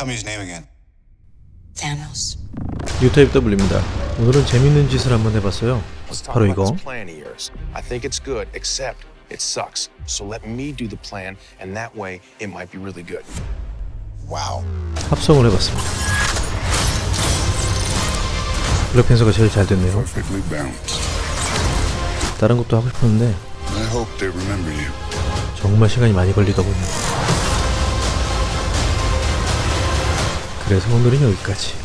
Tell me his name again. Thanos. UTFW입니다. 오늘은 재밌는 짓을 한번 해봤어요. 바로 이거. I think it's good, except it sucks. So let me do the plan, and that way it might be really good. Wow. 합성을 해봤습니다. 블랙팬서가 제일 잘 됐네요. 다른 것도 하고 싶었는데 I hope they remember you. 정말 시간이 많이 걸리더군요. 그래서 오늘은 여기까지.